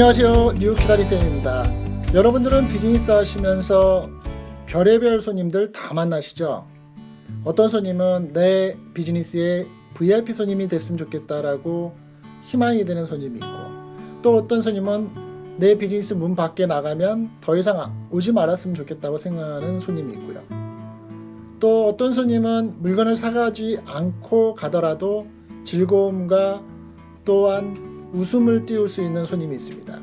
안녕하세요. 뉴키다리쌤입니다. 여러분들은 비즈니스 하시면서 별의별 손님들 다 만나시죠? 어떤 손님은 내 비즈니스에 VIP 손님이 됐으면 좋겠다라고 희망이 되는 손님이 있고 또 어떤 손님은 내 비즈니스 문 밖에 나가면 더 이상 오지 말았으면 좋겠다고 생각하는 손님이 있고요. 또 어떤 손님은 물건을 사가지 않고 가더라도 즐거움과 또한 웃음을 띄울 수 있는 손님이 있습니다.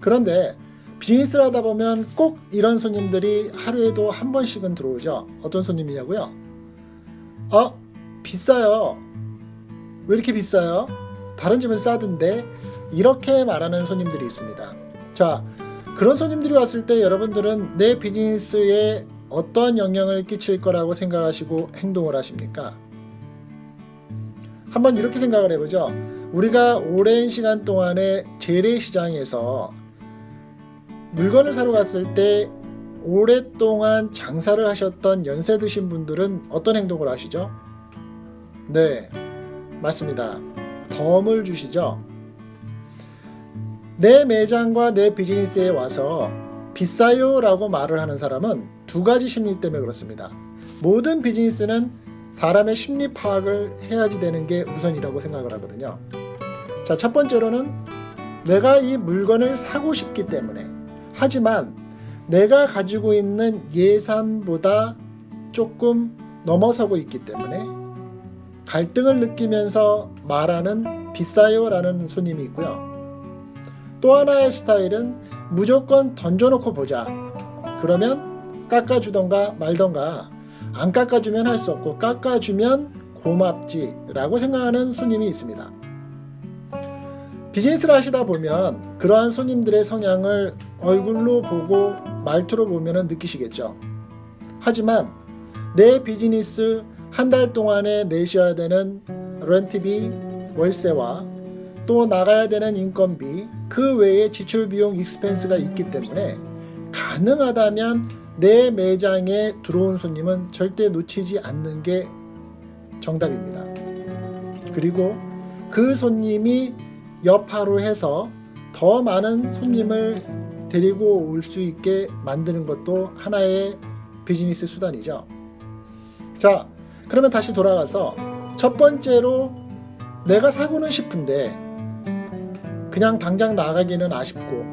그런데 비즈니스를 하다 보면 꼭 이런 손님들이 하루에도 한 번씩은 들어오죠. 어떤 손님이냐고요? 어? 비싸요. 왜 이렇게 비싸요? 다른 집은 싸던데 이렇게 말하는 손님들이 있습니다. 자, 그런 손님들이 왔을 때 여러분들은 내 비즈니스에 어떠한 영향을 끼칠 거라고 생각하시고 행동을 하십니까? 한번 이렇게 생각을 해보죠. 우리가 오랜 시간 동안에 재래시장에서 물건을 사러 갔을 때 오랫동안 장사를 하셨던 연세 드신 분들은 어떤 행동을 하시죠? 네, 맞습니다. 덤을 주시죠. 내 매장과 내 비즈니스에 와서 비싸요 라고 말을 하는 사람은 두 가지 심리 때문에 그렇습니다. 모든 비즈니스는 사람의 심리 파악을 해야지 되는 게 우선이라고 생각을 하거든요. 자, 첫 번째로는 내가 이 물건을 사고 싶기 때문에 하지만 내가 가지고 있는 예산보다 조금 넘어서고 있기 때문에 갈등을 느끼면서 말하는 비싸요 라는 손님이 있고요. 또 하나의 스타일은 무조건 던져놓고 보자. 그러면 깎아주던가 말던가 안 깎아주면 할 수 없고 깎아주면 고맙지 라고 생각하는 손님이 있습니다. 비즈니스를 하시다 보면 그러한 손님들의 성향을 얼굴로 보고 말투로 보면 느끼시겠죠. 하지만 내 비즈니스 한 달 동안에 내셔야 되는 렌트비, 월세와 또 나가야 되는 인건비, 그 외에 지출 비용 expense가 있기 때문에 가능하다면 내 매장에 들어온 손님은 절대 놓치지 않는 게 정답입니다. 그리고 그 손님이 여파로 해서 더 많은 손님을 데리고 올 수 있게 만드는 것도 하나의 비즈니스 수단이죠. 자, 그러면 다시 돌아가서 첫 번째로 내가 사고는 싶은데 그냥 당장 나가기는 아쉽고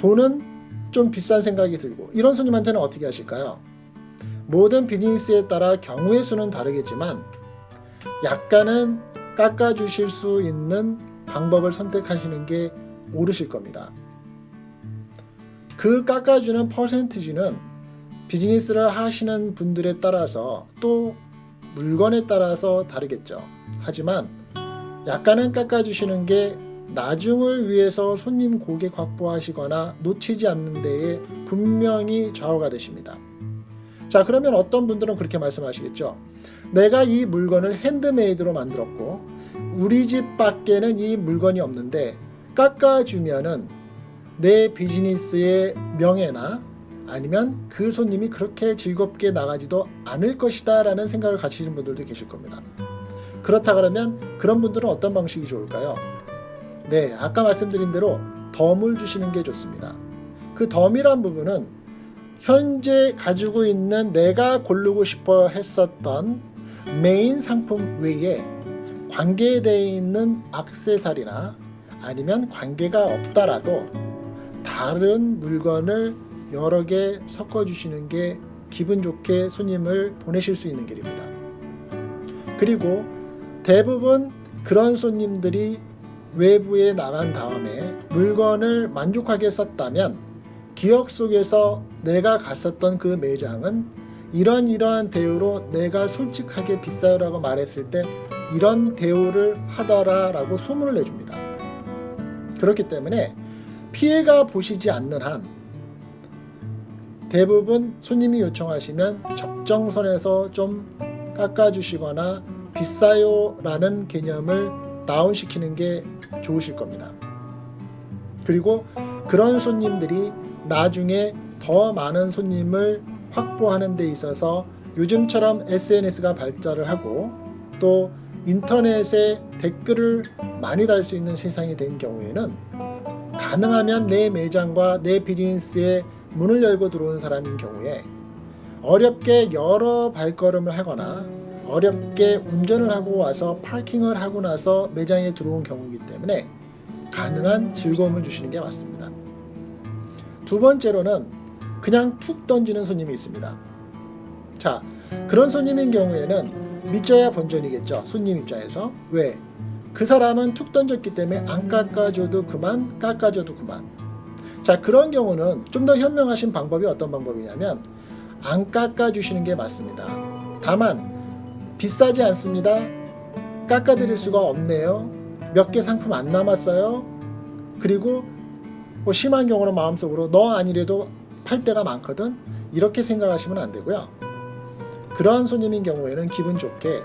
돈은 좀 비싼 생각이 들고 이런 손님한테는 어떻게 하실까요? 모든 비즈니스에 따라 경우의 수는 다르겠지만 약간은 깎아주실 수 있는 방법을 선택하시는 게 옳으실 겁니다. 그 깎아주는 퍼센티지는 비즈니스를 하시는 분들에 따라서 또 물건에 따라서 다르겠죠. 하지만 약간은 깎아주시는 게 나중을 위해서 손님 고객 확보하시거나 놓치지 않는 데에 분명히 좌우가 되십니다. 자 그러면 어떤 분들은 그렇게 말씀하시겠죠. 내가 이 물건을 핸드메이드로 만들었고 우리 집 밖에는 이 물건이 없는데 깎아주면은 내 비즈니스의 명예나 아니면 그 손님이 그렇게 즐겁게 나가지도 않을 것이다 라는 생각을 가지신 분들도 계실 겁니다. 그렇다 그러면 그런 분들은 어떤 방식이 좋을까요? 네 아까 말씀드린 대로 덤을 주시는 게 좋습니다. 그 덤이란 부분은 현재 가지고 있는 내가 고르고 싶어 했었던 메인 상품 외에 관계되어 있는 악세사리나 아니면 관계가 없다라도 다른 물건을 여러 개 섞어 주시는 게 기분 좋게 손님을 보내실 수 있는 길입니다. 그리고 대부분 그런 손님들이 외부에 나간 다음에 물건을 만족하게 썼다면 기억 속에서 내가 갔었던 그 매장은 이런 이러한 대우로 내가 솔직하게 비싸요라고 말했을 때 이런 대우를 하더라 라고 소문을 내줍니다. 그렇기 때문에 피해가 보시지 않는 한 대부분 손님이 요청하시면 적정선에서 좀 깎아주시거나 비싸요 라는 개념을 다운시키는 게 좋으실 겁니다. 그리고 그런 손님들이 나중에 더 많은 손님을 확보하는 데 있어서 요즘처럼 SNS가 발달을 하고 또 인터넷에 댓글을 많이 달 수 있는 세상이 된 경우에는 가능하면 내 매장과 내 비즈니스에 문을 열고 들어온 사람인 경우에 어렵게 여러 발걸음을 하거나 어렵게 운전을 하고 와서 파킹을 하고 나서 매장에 들어온 경우이기 때문에 가능한 즐거움을 주시는 게 맞습니다. 두 번째로는 그냥 툭 던지는 손님이 있습니다. 자, 그런 손님인 경우에는 믿져야 본전이겠죠. 손님 입장에서. 왜? 그 사람은 툭 던졌기 때문에 안 깎아줘도 그만, 깎아줘도 그만. 자, 그런 경우는 좀 더 현명하신 방법이 어떤 방법이냐면 안 깎아주시는 게 맞습니다. 다만 비싸지 않습니다. 깎아드릴 수가 없네요. 몇 개 상품 안 남았어요. 그리고 뭐 심한 경우는 마음속으로 너 아니래도 팔 때가 많거든. 이렇게 생각하시면 안 되고요. 그러한 손님인 경우에는 기분 좋게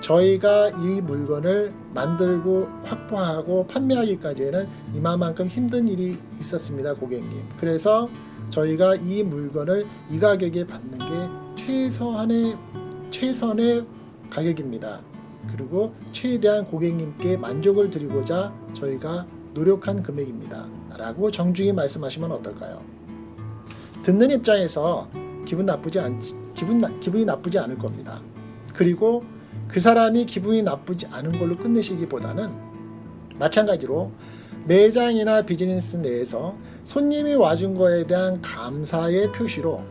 저희가 이 물건을 만들고 확보하고 판매하기까지에는 이만큼 힘든 일이 있었습니다, 고객님. 그래서 저희가 이 물건을 이 가격에 받는 게 최소한의 최선의 가격입니다. 그리고 최대한 고객님께 만족을 드리고자 저희가 노력한 금액입니다. 라고 정중히 말씀하시면 어떨까요? 듣는 입장에서 기분 나쁘지 않 기분 나, 기분이 나쁘지 않을 겁니다. 그리고 그 사람이 기분이 나쁘지 않은 걸로 끝내시기보다는 마찬가지로 매장이나 비즈니스 내에서 손님이 와준 거에 대한 감사의 표시로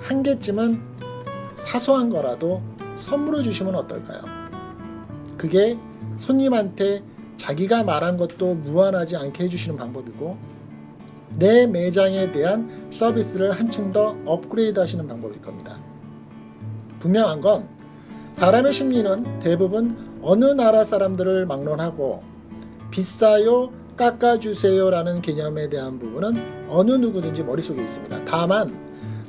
한 개쯤은 사소한 거라도 선물을 주시면 어떨까요? 그게 손님한테 자기가 말한 것도 무한하지 않게 해주시는 방법이고 내 매장에 대한 서비스를 한층 더 업그레이드 하시는 방법일 겁니다. 분명한 건 사람의 심리는 대부분 어느 나라 사람들을 막론하고 비싸요 깎아주세요 라는 개념에 대한 부분은 어느 누구든지 머릿속에 있습니다. 다만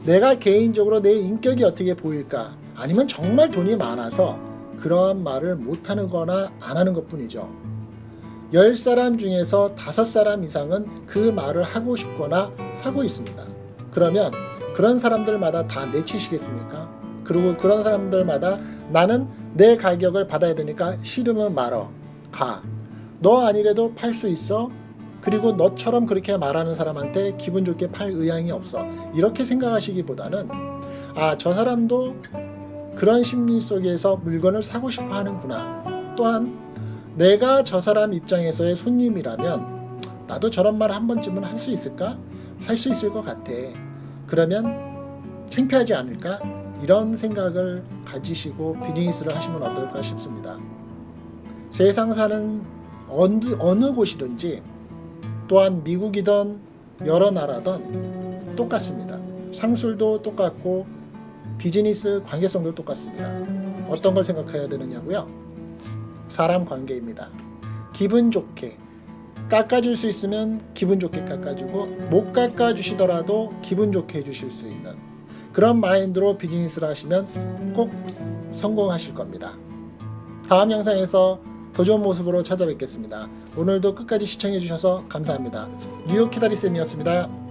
내가 개인적으로 내 인격이 어떻게 보일까 아니면 정말 돈이 많아서 그러한 말을 못하는 거나 안 하는 것 뿐이죠. 10사람 중에서 5사람 이상은 그 말을 하고 싶거나 하고 있습니다. 그러면 그런 사람들마다 다 내치시겠습니까? 그리고 그런 사람들마다 나는 내 가격을 받아야 되니까 싫으면 말어. 가. 너 아니래도 팔 수 있어? 그리고 너처럼 그렇게 말하는 사람한테 기분 좋게 팔 의향이 없어. 이렇게 생각하시기보다는 아, 저 사람도 그런 심리 속에서 물건을 사고 싶어 하는구나. 또한 내가 저 사람 입장에서의 손님이라면 나도 저런 말 한 번쯤은 할 수 있을까? 할 수 있을 것 같아. 그러면 창피하지 않을까? 이런 생각을 가지시고 비즈니스를 하시면 어떨까 싶습니다. 세상 사는 어느, 어느 곳이든지 또한 미국이든 여러 나라든 똑같습니다. 상술도 똑같고 비즈니스 관계성도 똑같습니다. 어떤 걸 생각해야 되느냐고요? 사람 관계입니다. 기분 좋게 깎아줄 수 있으면 기분 좋게 깎아주고 못 깎아주시더라도 기분 좋게 해주실 수 있는 그런 마인드로 비즈니스를 하시면 꼭 성공하실 겁니다. 다음 영상에서 더 좋은 모습으로 찾아뵙겠습니다. 오늘도 끝까지 시청해주셔서 감사합니다. 뉴욕 키다리쌤이었습니다.